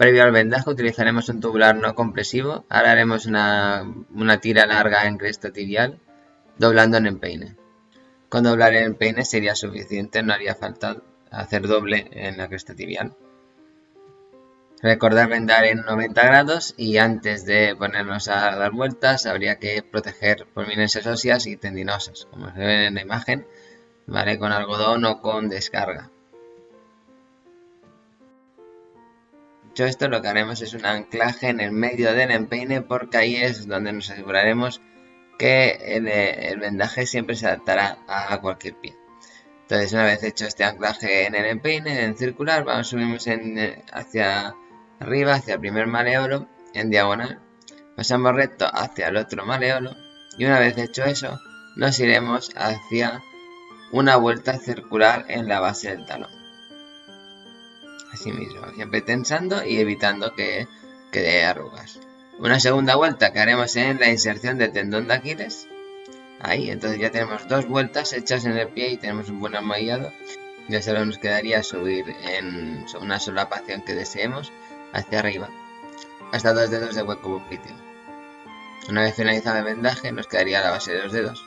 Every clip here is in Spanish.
Previo al vendaje utilizaremos un tubular no compresivo. Ahora haremos una, tira larga en cresta tibial, doblando en empeine. Con doblar en empeine sería suficiente, no haría falta hacer doble en la cresta tibial. Recordar vendar en 90 grados y antes de ponernos a dar vueltas habría que proteger prominencias óseas y tendinosas, como se ve en la imagen, ¿vale? con algodón o con descarga. Dicho esto, lo que haremos es un anclaje en el medio del empeine porque ahí es donde nos aseguraremos que el, vendaje siempre se adaptará a cualquier pie. Entonces, una vez hecho este anclaje en el empeine, en circular, vamos subimos en, hacia arriba, hacia el primer maleolo, en diagonal. Pasamos recto hacia el otro maleolo y una vez hecho eso, nos iremos hacia una vuelta circular en la base del talón así mismo, siempre tensando y evitando que quede arrugas. Una segunda vuelta que haremos en la inserción del tendón de Aquiles. Ahí, entonces ya tenemos dos vueltas hechas en el pie y tenemos un buen amollado. Ya solo nos quedaría subir en una solapación que deseemos hacia arriba, hasta dos dedos de hueco popliteo. Una vez finalizado el vendaje nos quedaría la base de los dedos,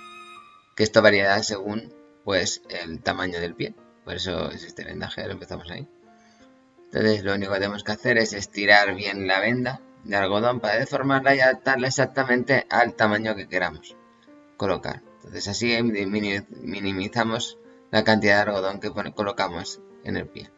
que esto variará según pues el tamaño del pie. Por eso es este vendaje, lo empezamos ahí. Entonces lo único que tenemos que hacer es estirar bien la venda de algodón para deformarla y adaptarla exactamente al tamaño que queramos colocar. Entonces así minimizamos la cantidad de algodón que colocamos en el pie.